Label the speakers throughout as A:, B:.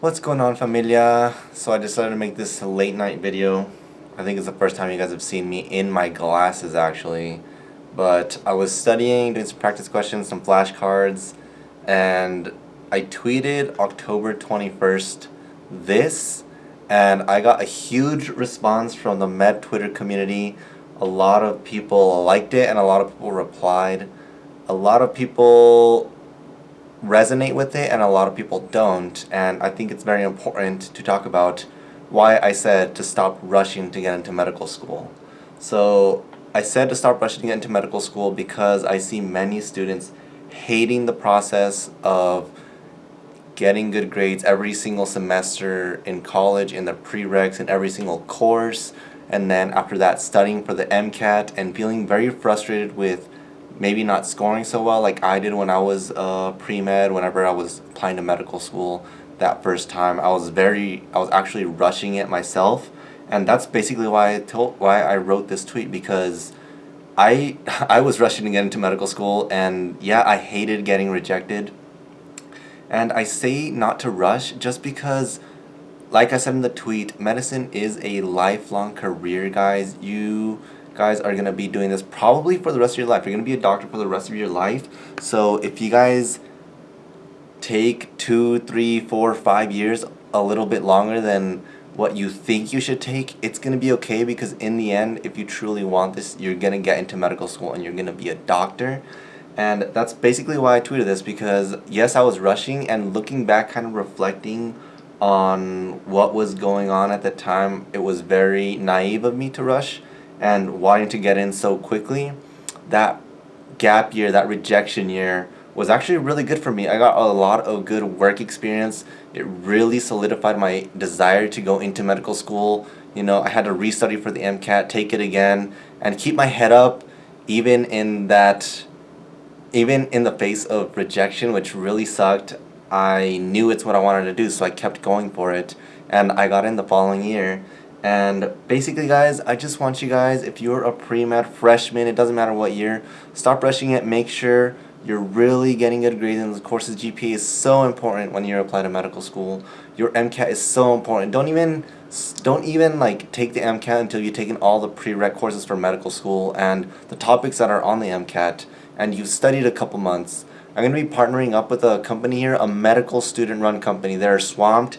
A: What's going on familia? So I decided to make this late night video. I think it's the first time you guys have seen me in my glasses actually. But I was studying, doing some practice questions, some flashcards, and I tweeted October 21st this, and I got a huge response from the med Twitter community. A lot of people liked it and a lot of people replied. A lot of people resonate with it and a lot of people don't and I think it's very important to talk about why I said to stop rushing to get into medical school. So I said to stop rushing to get into medical school because I see many students hating the process of getting good grades every single semester in college in the prereqs in every single course and then after that studying for the MCAT and feeling very frustrated with maybe not scoring so well like I did when I was uh, pre-med whenever I was applying to medical school that first time. I was very I was actually rushing it myself. And that's basically why I told why I wrote this tweet because I I was rushing to get into medical school and yeah I hated getting rejected. And I say not to rush just because like I said in the tweet medicine is a lifelong career guys. You guys are going to be doing this probably for the rest of your life. You're going to be a doctor for the rest of your life. So if you guys take two, three, four, five years, a little bit longer than what you think you should take, it's going to be okay because in the end, if you truly want this, you're going to get into medical school and you're going to be a doctor. And that's basically why I tweeted this because yes, I was rushing and looking back, kind of reflecting on what was going on at the time, it was very naive of me to rush and wanting to get in so quickly, that gap year, that rejection year, was actually really good for me. I got a lot of good work experience. It really solidified my desire to go into medical school. You know, I had to restudy for the MCAT, take it again, and keep my head up even in that even in the face of rejection, which really sucked. I knew it's what I wanted to do, so I kept going for it, and I got in the following year. And basically guys, I just want you guys, if you're a pre-med freshman, it doesn't matter what year, stop rushing it, make sure you're really getting good grades in the courses. GPA is so important when you apply to medical school. Your MCAT is so important. Don't even don't even like take the MCAT until you've taken all the prereq courses for medical school and the topics that are on the MCAT and you've studied a couple months. I'm going to be partnering up with a company here, a medical student run company. They're swamped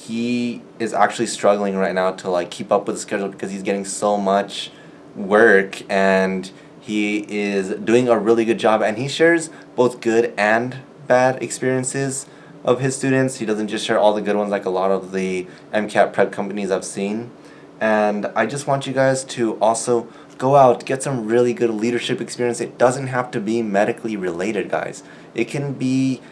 A: he is actually struggling right now to like keep up with the schedule because he's getting so much work and he is doing a really good job and he shares both good and bad experiences of his students. He doesn't just share all the good ones like a lot of the MCAT prep companies I've seen. And I just want you guys to also go out, get some really good leadership experience. It doesn't have to be medically related, guys. It can be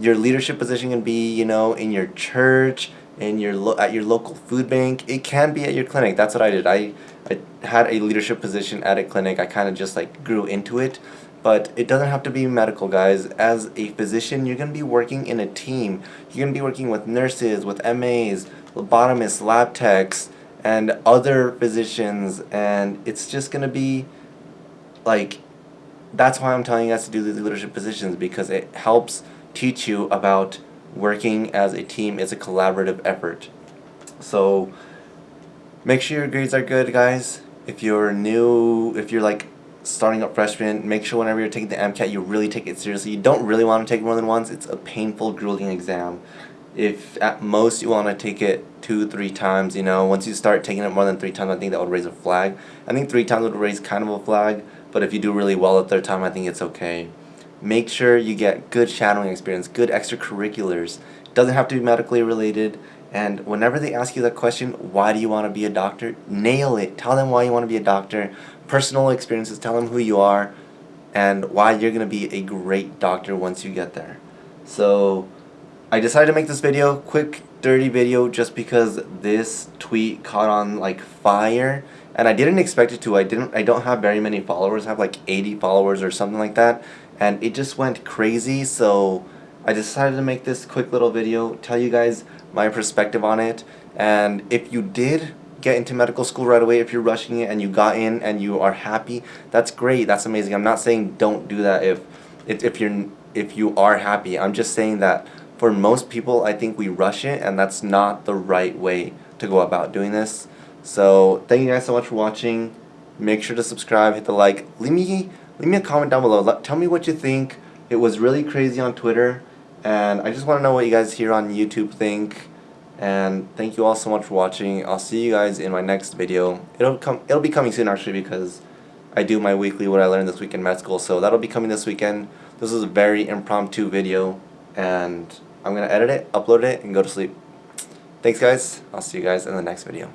A: your leadership position can be, you know, in your church, in your lo- at your local food bank. It can be at your clinic. That's what I did. I, I had a leadership position at a clinic. I kind of just like grew into it. But it doesn't have to be medical, guys. As a physician, you're going to be working in a team. You're going to be working with nurses, with MAs, phlebotomists, lab techs, and other physicians. And it's just going to be like, that's why I'm telling you guys to do these leadership positions because it helps teach you about working as a team is a collaborative effort. So make sure your grades are good guys. If you're new, if you're like starting up freshman, make sure whenever you're taking the MCAT you really take it seriously. You don't really want to take more than once. It's a painful, grueling exam. If at most you want to take it two, three times, you know, once you start taking it more than three times, I think that would raise a flag. I think three times would raise kind of a flag, but if you do really well the third time, I think it's okay. Make sure you get good shadowing experience, good extracurriculars. It doesn't have to be medically related. And whenever they ask you that question, why do you want to be a doctor? Nail it. Tell them why you want to be a doctor. Personal experiences, tell them who you are and why you're going to be a great doctor once you get there. So I decided to make this video, quick, dirty video, just because this tweet caught on like fire. And I didn't expect it to. I didn't. I don't have very many followers. I have like 80 followers or something like that and it just went crazy so I decided to make this quick little video tell you guys my perspective on it and if you did get into medical school right away if you're rushing it and you got in and you are happy that's great that's amazing I'm not saying don't do that if if, if you're if you are happy I'm just saying that for most people, I think we rush it, and that's not the right way to go about doing this. So thank you guys so much for watching. Make sure to subscribe, hit the like. Leave me leave me a comment down below. Let, tell me what you think. It was really crazy on Twitter, and I just want to know what you guys here on YouTube think. And thank you all so much for watching. I'll see you guys in my next video. It'll come. It'll be coming soon actually because I do my weekly what I learned this week in med school. So that'll be coming this weekend. This is a very impromptu video, and I'm gonna edit it, upload it, and go to sleep. Thanks guys. I'll see you guys in the next video.